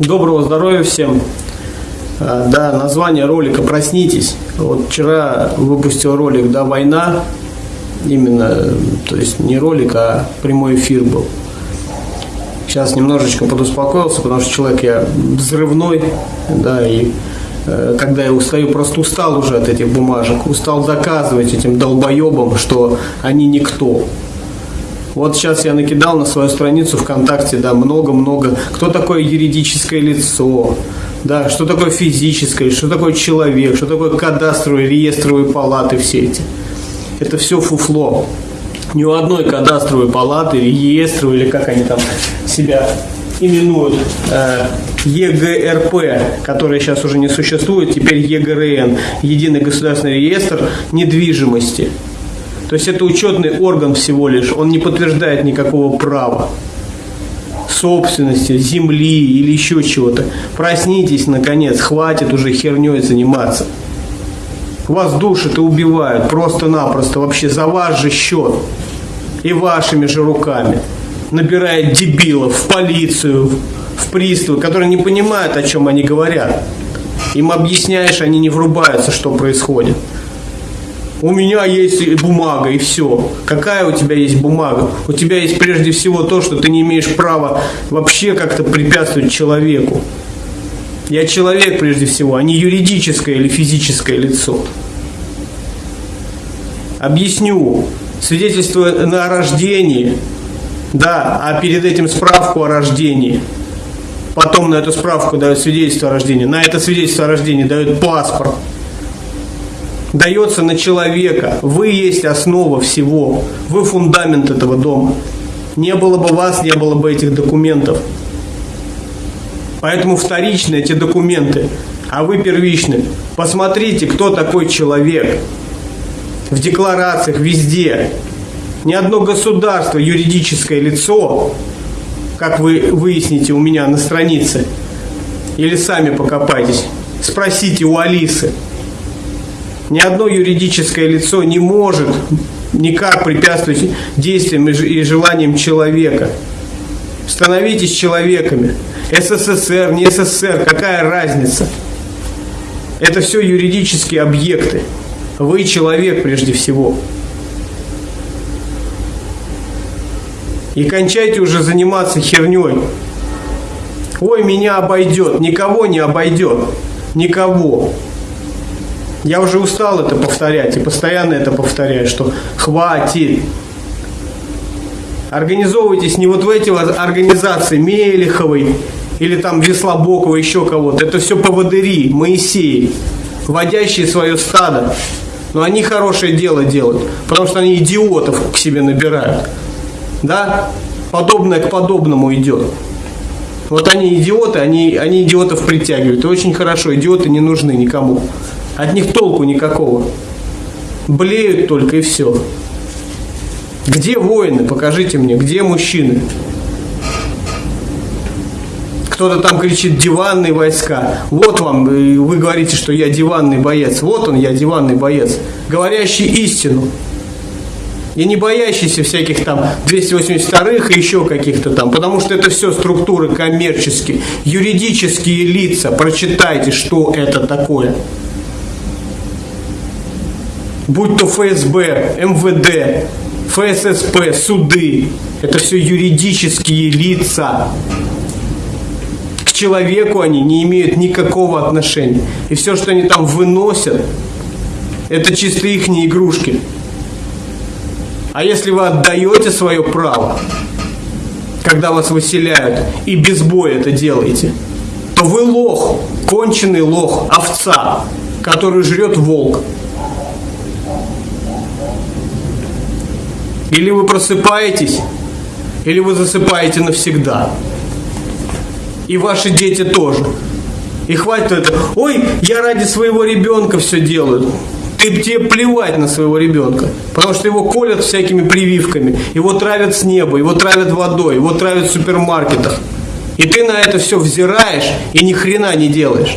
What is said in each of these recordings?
Доброго здоровья всем. А, да, название ролика «Проснитесь». Вот вчера выпустил ролик «Да, война». Именно, то есть не ролик, а прямой эфир был. Сейчас немножечко подуспокоился, потому что человек я взрывной, да, и э, когда я устаю, просто устал уже от этих бумажек, устал доказывать этим долбоебам, что они никто. Вот сейчас я накидал на свою страницу ВКонтакте, да, много-много. Кто такое юридическое лицо? Да, что такое физическое, что такое человек, что такое кадастровые, реестровые палаты все эти. Это все фуфло. Ни у одной кадастровой палаты, реестровой, или как они там себя именуют, э, ЕГРП, которая сейчас уже не существует, теперь ЕГРН, Единый государственный реестр недвижимости – то есть это учетный орган всего лишь, он не подтверждает никакого права собственности, земли или еще чего-то. Проснитесь, наконец, хватит уже херней заниматься. Вас душат и убивают просто-напросто, вообще за ваш же счет и вашими же руками. Набирает дебилов в полицию, в приставы, которые не понимают, о чем они говорят. Им объясняешь, они не врубаются, что происходит у меня есть бумага и все. Какая у тебя есть бумага? У тебя есть прежде всего то, что ты не имеешь права вообще как-то препятствовать человеку. Я человек прежде всего, а не юридическое или физическое лицо. Объясню. Свидетельство на рождении, да, а перед этим справку о рождении. Потом на эту справку дают свидетельство о рождении. На это свидетельство о рождении дают паспорт дается на человека. Вы есть основа всего. Вы фундамент этого дома. Не было бы вас, не было бы этих документов. Поэтому вторичны эти документы, а вы первичны. Посмотрите, кто такой человек. В декларациях везде. Ни одно государство, юридическое лицо, как вы выясните у меня на странице, или сами покопайтесь, спросите у Алисы, ни одно юридическое лицо не может никак препятствовать действиям и желаниям человека. Становитесь человеками. СССР, не СССР, какая разница? Это все юридические объекты. Вы человек прежде всего. И кончайте уже заниматься херней. Ой, меня обойдет. Никого не обойдет. Никого. Я уже устал это повторять и постоянно это повторяю, что хватит. Организовывайтесь не вот в эти организации Мелеховой или там Веслобокова, еще кого-то. Это все поводыри, Моисеи, водящие свое стадо. Но они хорошее дело делают, потому что они идиотов к себе набирают. Да? Подобное к подобному идет. Вот они идиоты, они, они идиотов притягивают. И очень хорошо, идиоты не нужны никому. От них толку никакого. Блеют только и все. Где воины? Покажите мне, где мужчины? Кто-то там кричит диванные войска. Вот вам, вы говорите, что я диванный боец. Вот он, я диванный боец. Говорящий истину. И не боящийся всяких там 282-х и еще каких-то там, потому что это все структуры коммерческие, юридические лица. Прочитайте, что это такое будь то ФСБ, МВД, ФССП, суды, это все юридические лица. К человеку они не имеют никакого отношения. И все, что они там выносят, это чисто их игрушки. А если вы отдаете свое право, когда вас выселяют, и без боя это делаете, то вы лох, конченый лох, овца, который жрет волк. Или вы просыпаетесь, или вы засыпаете навсегда. И ваши дети тоже. И хватит это. Ой, я ради своего ребенка все делаю. Ты, тебе плевать на своего ребенка. Потому что его колят всякими прививками. Его травят с неба, его травят водой, его травят в супермаркетах. И ты на это все взираешь и ни хрена не делаешь.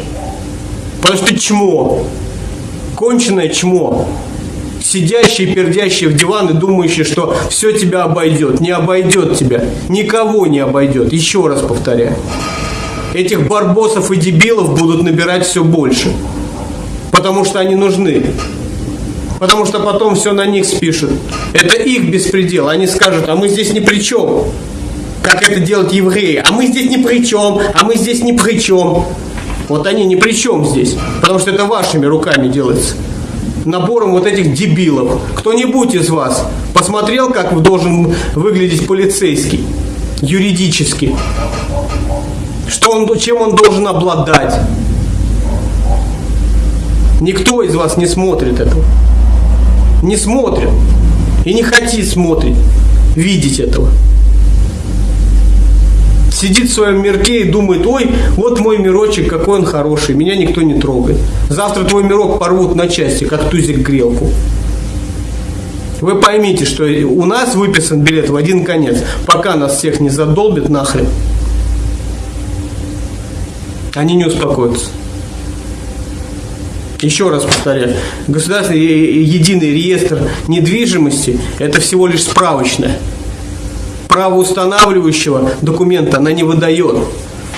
Потому что чмо. Конченое чмо сидящие, пердящие в диван и думающие, что все тебя обойдет. Не обойдет тебя. Никого не обойдет. Еще раз повторяю. этих барбосов и дебилов будут набирать все больше. Потому что они нужны. Потому что потом все на них спишут. Это их беспредел. Они скажут, а мы здесь ни при чем. Как это делают евреи. А мы здесь ни при чем. А мы здесь ни при чем. Вот они ни при чем здесь. Потому что это вашими руками делается. Набором вот этих дебилов. Кто-нибудь из вас посмотрел, как должен выглядеть полицейский? Юридически. Что он, чем он должен обладать? Никто из вас не смотрит этого. Не смотрит. И не хотит смотреть, видеть этого сидит в своем мирке и думает, ой, вот мой мирочек, какой он хороший, меня никто не трогает. Завтра твой мирок порвут на части, как тузик грелку. Вы поймите, что у нас выписан билет в один конец, пока нас всех не задолбит нахрен. Они не успокоятся. Еще раз повторяю, государственный единый реестр недвижимости – это всего лишь справочное правоустанавливающего документа она не выдает.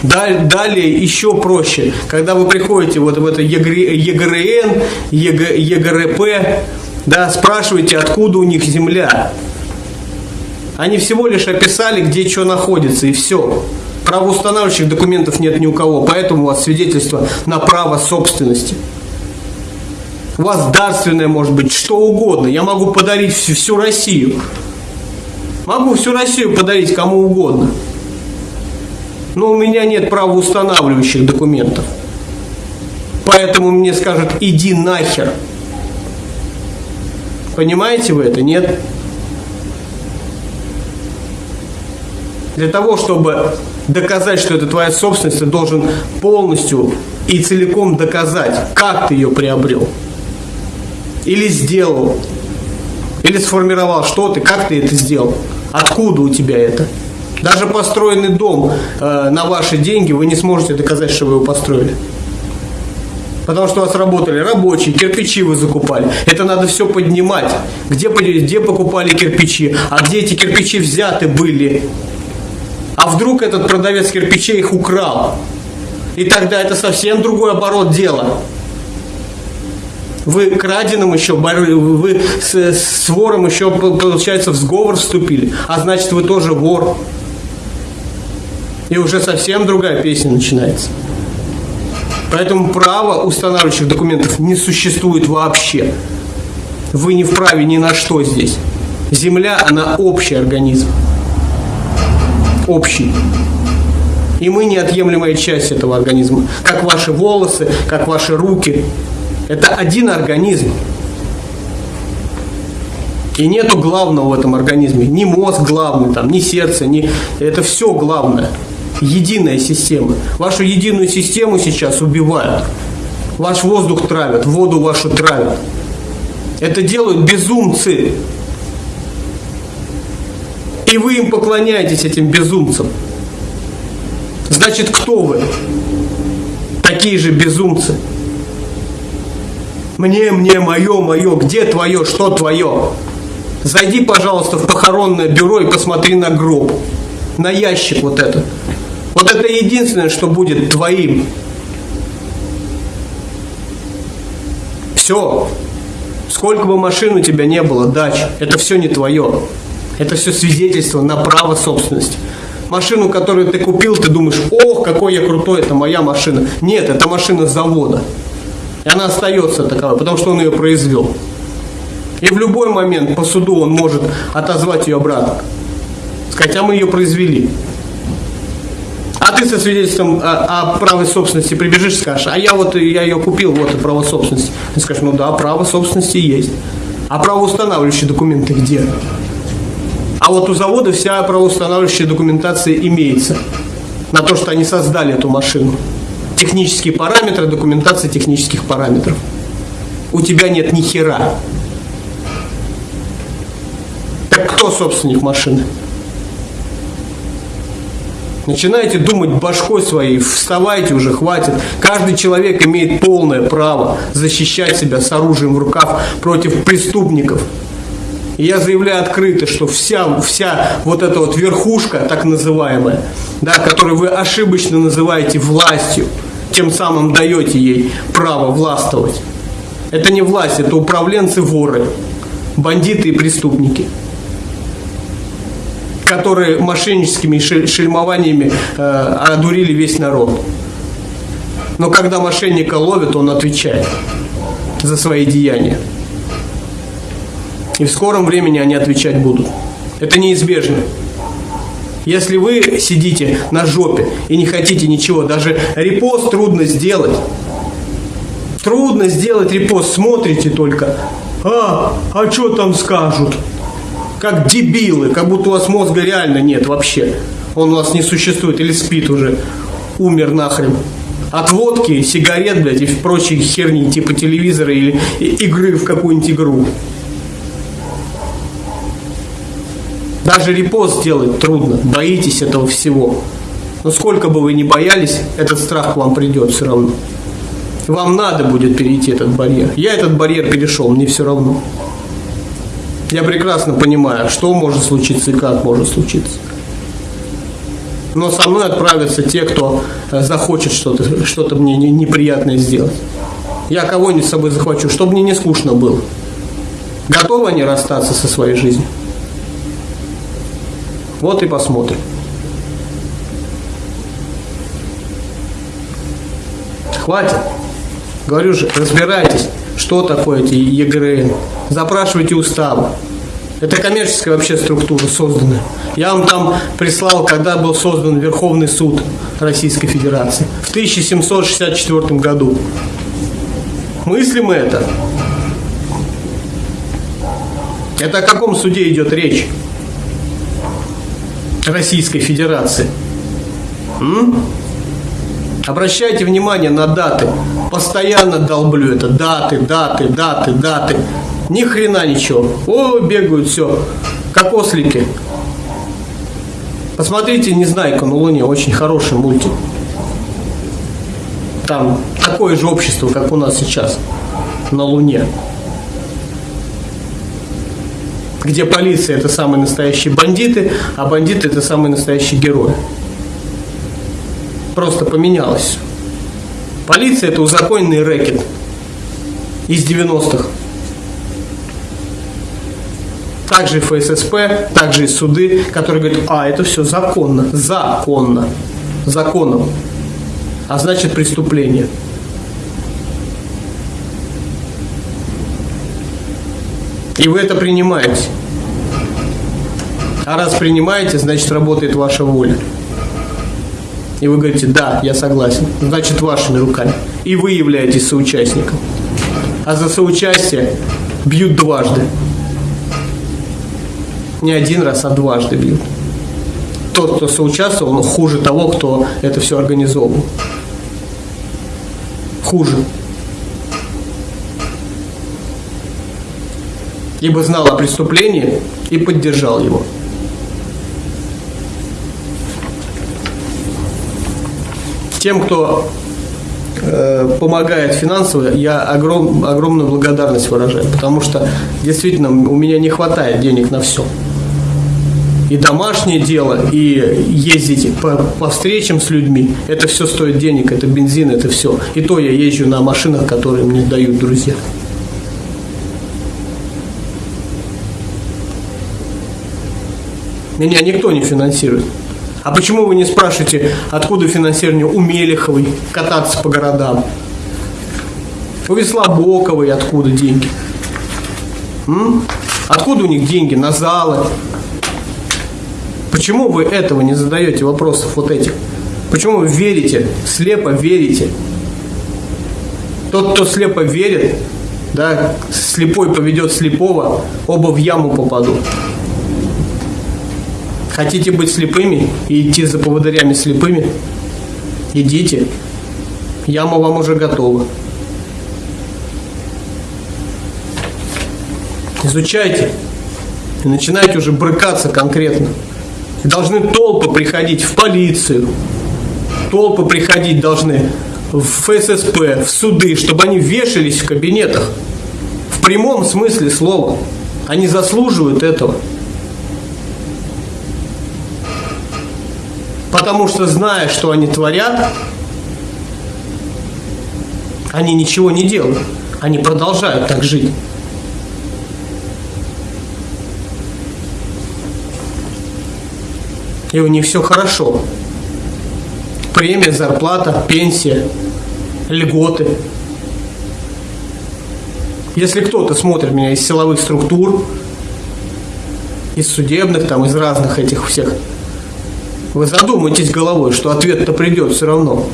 Далее еще проще, когда вы приходите вот в это ЕГРН, ЕГРП, да, спрашиваете, откуда у них земля. Они всего лишь описали, где что находится, и все. Правоустанавливающих документов нет ни у кого, поэтому у вас свидетельство на право собственности. У вас дарственное может быть что угодно. Я могу подарить всю, всю Россию. Могу всю Россию подарить кому угодно. Но у меня нет правоустанавливающих документов. Поэтому мне скажут, иди нахер. Понимаете вы это? Нет? Для того, чтобы доказать, что это твоя собственность, ты должен полностью и целиком доказать, как ты ее приобрел. Или сделал. Или сформировал, что ты, как ты это сделал. Откуда у тебя это? Даже построенный дом э, на ваши деньги вы не сможете доказать, что вы его построили. Потому что у вас работали рабочие, кирпичи вы закупали. Это надо все поднимать. Где, где покупали кирпичи, а где эти кирпичи взяты были. А вдруг этот продавец кирпичей их украл. И тогда это совсем другой оборот дела. Вы краденым еще, вы с, с вором еще, получается, в сговор вступили. А значит, вы тоже вор. И уже совсем другая песня начинается. Поэтому права устанавливающих документов не существует вообще. Вы не вправе ни на что здесь. Земля, она общий организм. Общий. И мы неотъемлемая часть этого организма. Как ваши волосы, как ваши руки, это один организм. И нету главного в этом организме. Ни мозг главный, там, ни сердце, ни... это все главное. Единая система. Вашу единую систему сейчас убивают. Ваш воздух травят, воду вашу травят. Это делают безумцы. И вы им поклоняетесь, этим безумцам. Значит, кто вы? Такие же безумцы. Мне, мне, мое, мое, где твое, что твое? Зайди, пожалуйста, в похоронное бюро и посмотри на гроб, на ящик вот это. Вот это единственное, что будет твоим. Все. Сколько бы машин у тебя не было, дач, это все не твое. Это все свидетельство на право собственности. Машину, которую ты купил, ты думаешь, ох, какой я крутой, это моя машина. Нет, это машина завода. И она остается таковой, потому что он ее произвел. И в любой момент по суду он может отозвать ее обратно. А мы ее произвели. А ты со свидетельством о, о праве собственности прибежишь, скажешь, а я вот я ее купил, вот и право собственности. Ты скажешь, ну да, право собственности есть. А правоустанавливающие документы где? А вот у завода вся правоустанавливающая документация имеется на то, что они создали эту машину технические параметры, документация технических параметров. У тебя нет ни хера. Так кто собственник машины? Начинайте думать башкой своей, вставайте уже, хватит. Каждый человек имеет полное право защищать себя с оружием в руках против преступников. И я заявляю открыто, что вся, вся вот эта вот верхушка, так называемая, да, которую вы ошибочно называете властью, тем самым даете ей право властвовать. Это не власть, это управленцы-воры, бандиты и преступники, которые мошенническими шельмованиями э, одурили весь народ. Но когда мошенника ловят, он отвечает за свои деяния. И в скором времени они отвечать будут. Это неизбежно. Если вы сидите на жопе и не хотите ничего, даже репост трудно сделать. Трудно сделать репост, смотрите только. А, а что там скажут? Как дебилы, как будто у вас мозга реально нет вообще. Он у вас не существует или спит уже, умер нахрен от водки, сигарет, блядь, и прочей херни, типа телевизора или игры в какую-нибудь игру. Даже репост сделать трудно, боитесь этого всего. Но сколько бы вы ни боялись, этот страх к вам придет все равно. Вам надо будет перейти этот барьер. Я этот барьер перешел, мне все равно. Я прекрасно понимаю, что может случиться и как может случиться но со мной отправятся те, кто э, захочет что-то что мне неприятное сделать. Я кого-нибудь с собой захвачу, чтобы мне не скучно было. Готовы они расстаться со своей жизнью? Вот и посмотрим. Хватит. Говорю же, разбирайтесь, что такое эти ЕГРН. Запрашивайте уставы. Это коммерческая вообще структура создана. Я вам там прислал, когда был создан Верховный суд Российской Федерации. В 1764 году. Мыслим это? Это о каком суде идет речь? Российской Федерации. М? Обращайте внимание на даты. Постоянно долблю это. Даты, даты, даты, даты. Ни хрена ничего. О, бегают, все. Как ослики. Посмотрите «Незнайка на Луне», очень хороший мультик. Там такое же общество, как у нас сейчас на Луне. Где полиция это самые настоящие бандиты, а бандиты это самые настоящие герои. Просто поменялось. Полиция это узаконенный рэкет из 90-х также и ФССП, также и суды, которые говорят, а, это все законно, законно, законом, а значит преступление. И вы это принимаете. А раз принимаете, значит работает ваша воля. И вы говорите, да, я согласен. Значит, вашими руками. И вы являетесь соучастником. А за соучастие бьют дважды не один раз, а дважды бьют. Тот, кто соучаствовал, хуже того, кто это все организовывал. Хуже. Ибо знал о преступлении и поддержал его. Тем, кто э, помогает финансово, я огром, огромную благодарность выражаю, потому что действительно у меня не хватает денег на все и домашнее дело, и ездить по, по встречам с людьми. Это все стоит денег, это бензин, это все. И то я езжу на машинах, которые мне дают друзья. Меня никто не финансирует. А почему вы не спрашиваете, откуда финансирование у Мелеховой кататься по городам? У Веслобоковой откуда деньги? М? Откуда у них деньги на залы, Почему вы этого не задаете вопросов вот этих? Почему вы верите, слепо верите? Тот, кто слепо верит, да, слепой поведет слепого, оба в яму попадут. Хотите быть слепыми и идти за поводырями слепыми? Идите. Яма вам уже готова. Изучайте. И начинайте уже брыкаться конкретно должны толпы приходить в полицию, толпы приходить должны в ФССП, в суды, чтобы они вешались в кабинетах. В прямом смысле слова. Они заслуживают этого. Потому что, зная, что они творят, они ничего не делают. Они продолжают так жить. И у них все хорошо. Премия, зарплата, пенсия, льготы. Если кто-то смотрит меня из силовых структур, из судебных, там, из разных этих всех, вы задумайтесь головой, что ответ-то придет все равно.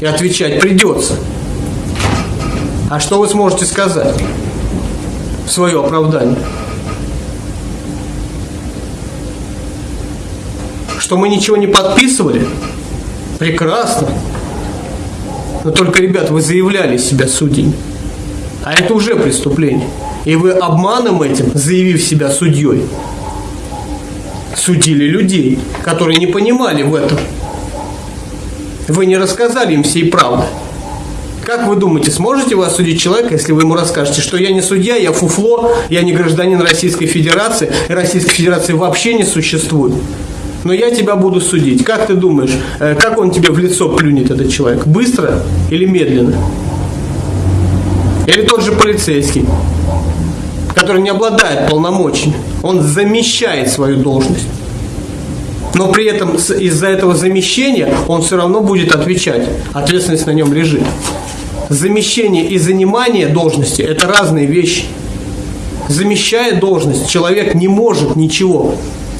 И отвечать придется. А что вы сможете сказать в свое оправдание? Что мы ничего не подписывали? Прекрасно. Но только, ребят, вы заявляли себя судьями. А это уже преступление. И вы обманом этим, заявив себя судьей, судили людей, которые не понимали в этом. Вы не рассказали им всей правды. Как вы думаете, сможете вы осудить человека, если вы ему расскажете, что я не судья, я фуфло, я не гражданин Российской Федерации, и Российской Федерации вообще не существует? Но я тебя буду судить. Как ты думаешь, э, как он тебе в лицо плюнет, этот человек? Быстро или медленно? Или тот же полицейский, который не обладает полномочиями. Он замещает свою должность. Но при этом из-за этого замещения он все равно будет отвечать. Ответственность на нем лежит. Замещение и занимание должности – это разные вещи. Замещая должность, человек не может ничего.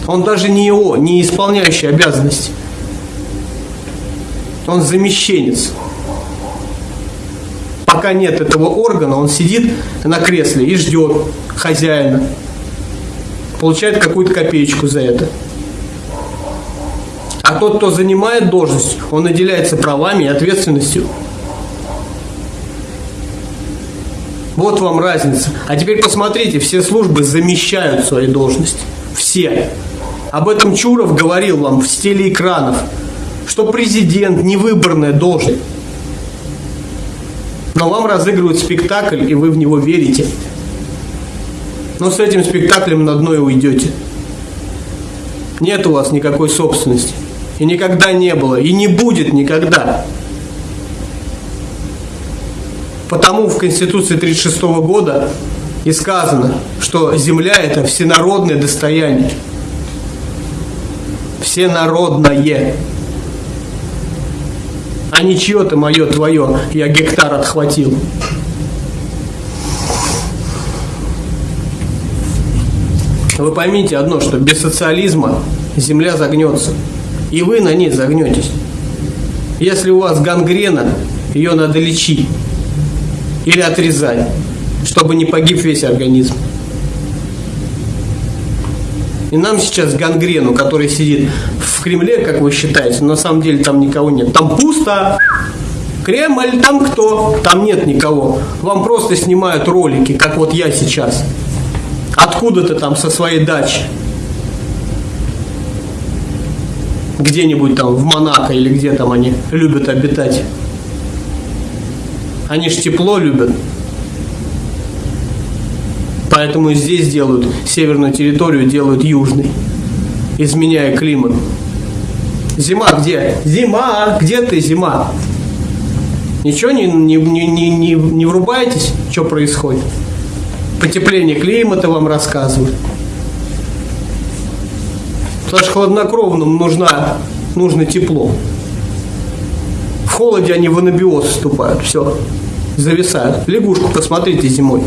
Он даже не его, не исполняющий обязанности. Он замещенец пока нет этого органа, он сидит на кресле и ждет хозяина. Получает какую-то копеечку за это. А тот, кто занимает должность, он наделяется правами и ответственностью. Вот вам разница. А теперь посмотрите, все службы замещают свои должности. Все. Об этом Чуров говорил вам в стиле экранов, что президент – невыборная должность но вам разыгрывают спектакль, и вы в него верите. Но с этим спектаклем на дно и уйдете. Нет у вас никакой собственности. И никогда не было, и не будет никогда. Потому в Конституции 1936 года и сказано, что земля это всенародное достояние. Всенародное а не чье-то мое, твое, я гектар отхватил. Вы поймите одно, что без социализма земля загнется. И вы на ней загнетесь. Если у вас гангрена, ее надо лечить или отрезать, чтобы не погиб весь организм. И нам сейчас гангрену, который сидит в Кремле, как вы считаете, на самом деле там никого нет. Там пусто. Кремль, там кто? Там нет никого. Вам просто снимают ролики, как вот я сейчас. Откуда-то там со своей дачи. Где-нибудь там в Монако или где там они любят обитать. Они ж тепло любят. Поэтому здесь делают северную территорию, делают южной, изменяя климат. Зима где? Зима! Где ты, зима? Ничего не, не, не, не, не, не врубаетесь, что происходит? Потепление климата вам рассказывают. Потому что хладнокровным нужна, нужно тепло. В холоде они в анабиоз вступают, все, зависают. Лягушку посмотрите зимой.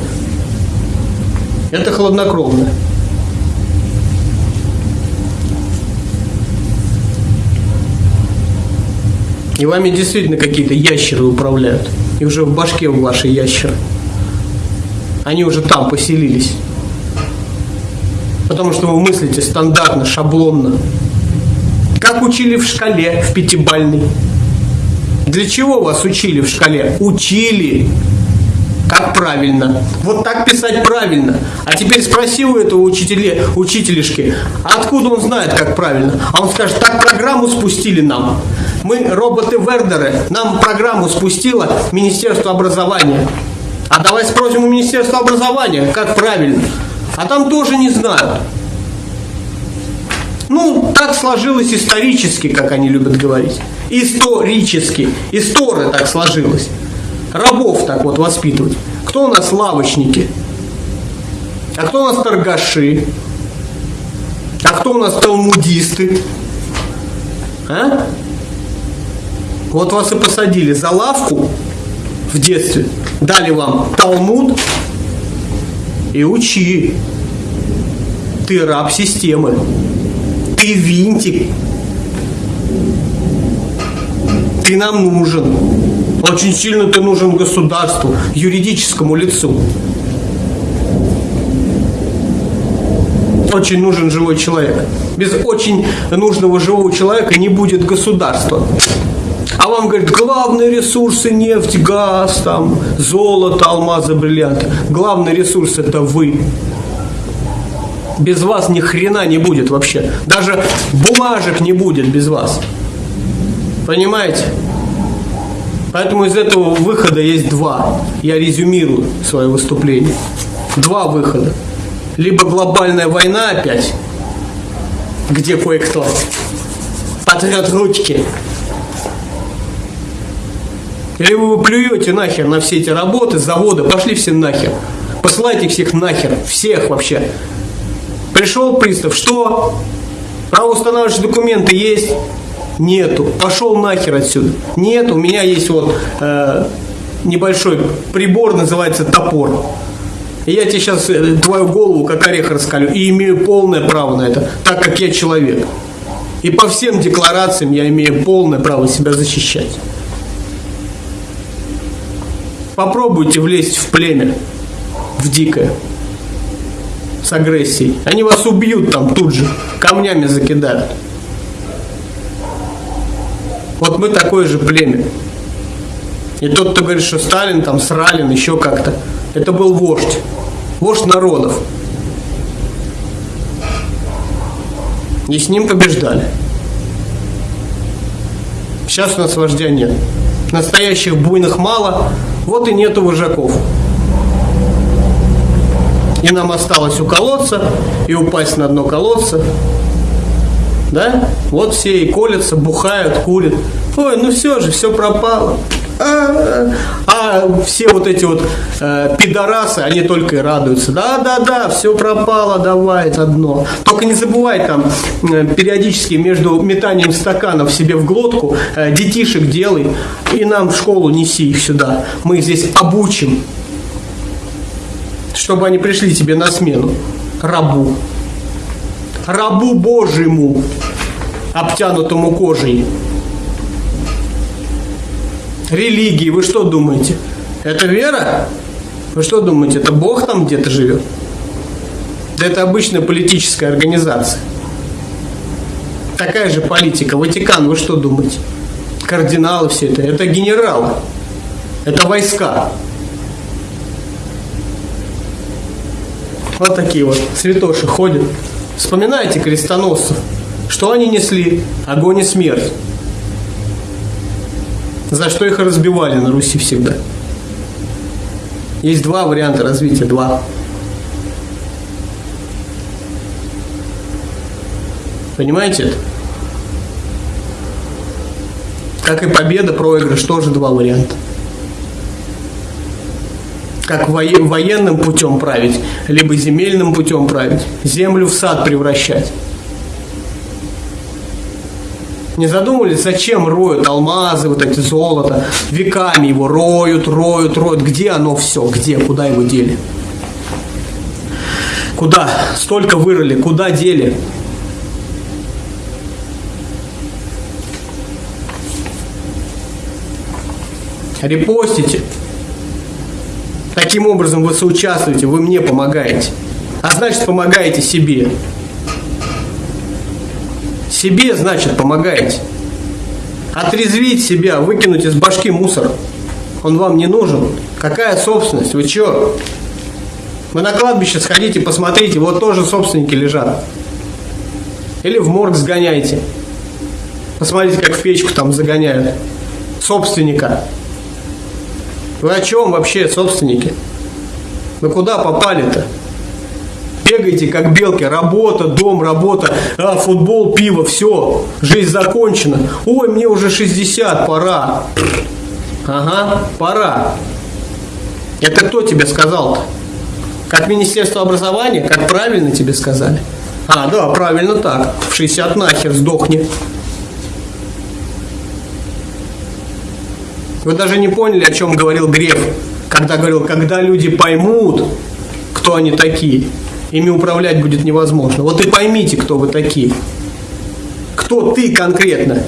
Это хладнокровно. И вами действительно какие-то ящеры управляют. И уже в башке у ваши ящеры. Они уже там поселились. Потому что вы мыслите стандартно, шаблонно. Как учили в шкале, в пятибальной. Для чего вас учили в шкале? Учили как правильно. Вот так писать правильно. А теперь спроси у этого учителя, учителишки, откуда он знает, как правильно. А он скажет, так программу спустили нам. Мы роботы-вердеры, нам программу спустило Министерство образования. А давай спросим у Министерства образования, как правильно. А там тоже не знают. Ну, так сложилось исторически, как они любят говорить. Исторически. История так сложилась. Рабов так вот воспитывать. Кто у нас лавочники? А кто у нас торгаши? А кто у нас талмудисты? А? Вот вас и посадили за лавку в детстве, дали вам талмуд и учи. Ты раб системы. Ты винтик. Ты нам нужен. Очень сильно ты нужен государству, юридическому лицу. Очень нужен живой человек. Без очень нужного живого человека не будет государства. А вам говорят, главные ресурсы нефть, газ, там, золото, алмазы, бриллианты. Главный ресурс это вы без вас ни хрена не будет вообще. Даже бумажек не будет без вас. Понимаете? Поэтому из этого выхода есть два. Я резюмирую свое выступление. Два выхода. Либо глобальная война опять, где кое-кто потрет ручки. Или вы плюете нахер на все эти работы, заводы, пошли все нахер. Посылайте всех нахер, всех вообще. Пришел пристав, что? Правоустанавливающие документы есть? Нету. Пошел нахер отсюда. Нет, у меня есть вот э, небольшой прибор, называется топор. И я тебе сейчас э, твою голову как орех раскалю. И имею полное право на это, так как я человек. И по всем декларациям я имею полное право себя защищать. Попробуйте влезть в племя, в дикое с агрессией. Они вас убьют там тут же, камнями закидают. Вот мы такое же племя. И тот, кто говорит, что Сталин, там, Сралин, еще как-то, это был вождь. Вождь народов. И с ним побеждали. Сейчас у нас вождя нет. Настоящих буйных мало, вот и нету вожаков. И нам осталось уколоться и упасть на дно колодца. Да? Вот все и колятся, бухают, курят. Ой, ну все же, все пропало. А, а все вот эти вот э, пидорасы, они только и радуются. Да, да, да, все пропало, давай, это дно. Только не забывай там э, периодически между метанием стаканов себе в глотку э, детишек делай и нам в школу неси их сюда. Мы их здесь обучим чтобы они пришли тебе на смену. Рабу. Рабу Божьему, обтянутому кожей. Религии, вы что думаете? Это вера? Вы что думаете, это Бог там где-то живет? Да это обычная политическая организация. Такая же политика. Ватикан, вы что думаете? Кардиналы все это. Это генералы. Это войска. Вот такие вот святоши ходят. Вспоминайте крестоносцев. Что они несли? Огонь и смерть. За что их разбивали на Руси всегда. Есть два варианта развития, два. Понимаете это? Как и победа, проигрыш, тоже два варианта как военным путем править, либо земельным путем править, землю в сад превращать. Не задумывались, зачем роют алмазы, вот эти золото, веками его роют, роют, роют. Где оно все? Где? Куда его дели? Куда? Столько вырыли, куда дели? Репостите. Таким образом вы соучаствуете, вы мне помогаете. А значит, помогаете себе. Себе, значит, помогаете. Отрезвить себя, выкинуть из башки мусор. Он вам не нужен. Какая собственность? Вы чё? Вы на кладбище сходите, посмотрите, вот тоже собственники лежат. Или в морг сгоняйте. Посмотрите, как в печку там загоняют. Собственника. Вы о чем вообще, собственники? Вы куда попали-то? Бегайте, как белки, работа, дом, работа, а, футбол, пиво, все, жизнь закончена. Ой, мне уже 60, пора. Ага, пора. Это кто тебе сказал-то? Как Министерство образования? Как правильно тебе сказали? А, да, правильно так. В 60 нахер сдохни. Вы даже не поняли, о чем говорил Греф, когда говорил, когда люди поймут, кто они такие, ими управлять будет невозможно. Вот и поймите, кто вы такие. Кто ты конкретно?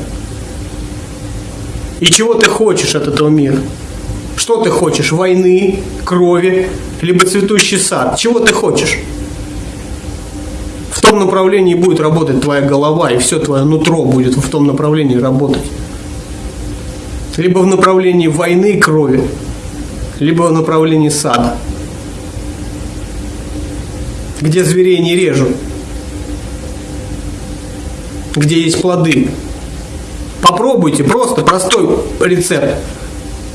И чего ты хочешь от этого мира? Что ты хочешь? Войны, крови, либо цветущий сад? Чего ты хочешь? В том направлении будет работать твоя голова, и все твое нутро будет в том направлении работать либо в направлении войны и крови, либо в направлении сада, где зверей не режут, где есть плоды. Попробуйте, просто простой рецепт.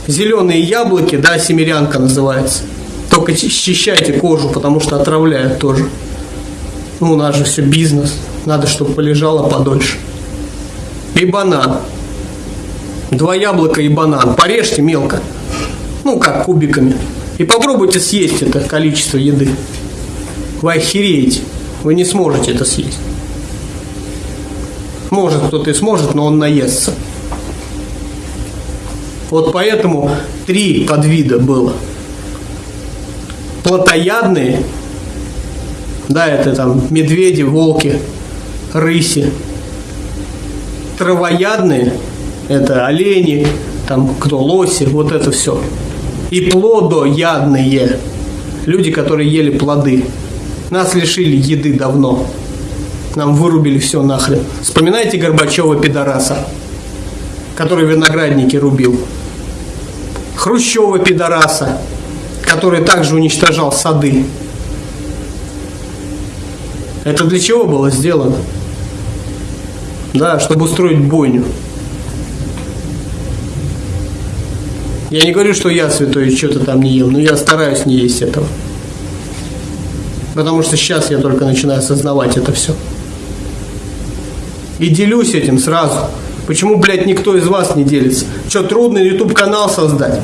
Зеленые яблоки, да, семерянка называется. Только счищайте кожу, потому что отравляют тоже. Ну, у нас же все бизнес. Надо, чтобы полежало подольше. И банан два яблока и банан. Порежьте мелко, ну как кубиками, и попробуйте съесть это количество еды. Вы охереете, вы не сможете это съесть. Может кто-то и сможет, но он наестся. Вот поэтому три подвида было. Плотоядные, да, это там медведи, волки, рыси. Травоядные – это олени, там кто лоси, вот это все. И плодоядные, люди, которые ели плоды. Нас лишили еды давно. Нам вырубили все нахрен. Вспоминайте Горбачева пидораса, который виноградники рубил. Хрущева пидораса, который также уничтожал сады. Это для чего было сделано? Да, чтобы устроить бойню. Я не говорю, что я святой что-то там не ел, но я стараюсь не есть этого. Потому что сейчас я только начинаю осознавать это все. И делюсь этим сразу. Почему, блядь, никто из вас не делится? Что, трудно YouTube канал создать?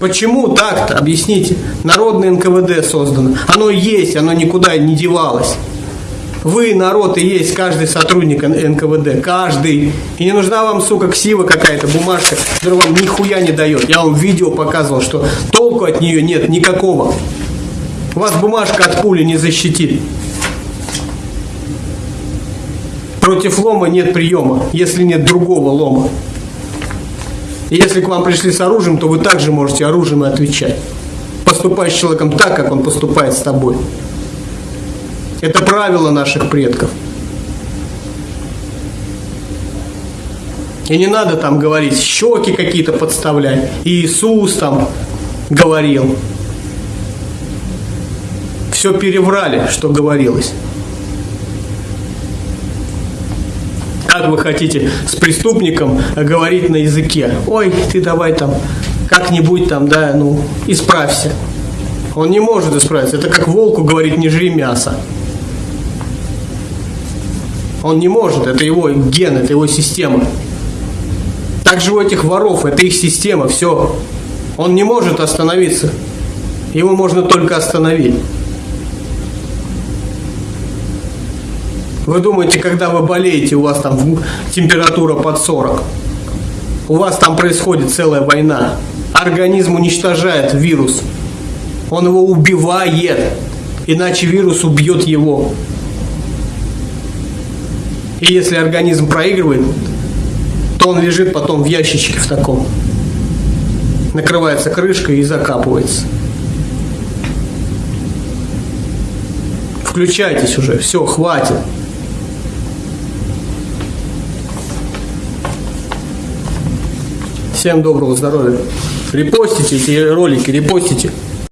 Почему так-то? Объясните. Народное НКВД создано. Оно есть, оно никуда не девалось. Вы, народ, и есть каждый сотрудник НКВД. Каждый. И не нужна вам, сука, ксива какая-то, бумажка, которая вам нихуя не дает. Я вам видео показывал, что толку от нее нет никакого. Вас бумажка от пули не защитит. Против лома нет приема, если нет другого лома. И если к вам пришли с оружием, то вы также можете оружием отвечать. Поступать с человеком так, как он поступает с тобой. Это правило наших предков. И не надо там говорить, щеки какие-то подставлять. Иисус там говорил. Все переврали, что говорилось. Как вы хотите с преступником говорить на языке? Ой, ты давай там как-нибудь там, да, ну, исправься. Он не может исправиться. Это как волку говорить, не жри мясо. Он не может, это его ген, это его система. Также у этих воров, это их система, все. Он не может остановиться. Его можно только остановить. Вы думаете, когда вы болеете, у вас там температура под 40. У вас там происходит целая война. Организм уничтожает вирус. Он его убивает. Иначе вирус убьет его. И если организм проигрывает, то он лежит потом в ящичке в таком. Накрывается крышкой и закапывается. Включайтесь уже, все, хватит. Всем доброго здоровья. Репостите эти ролики, репостите.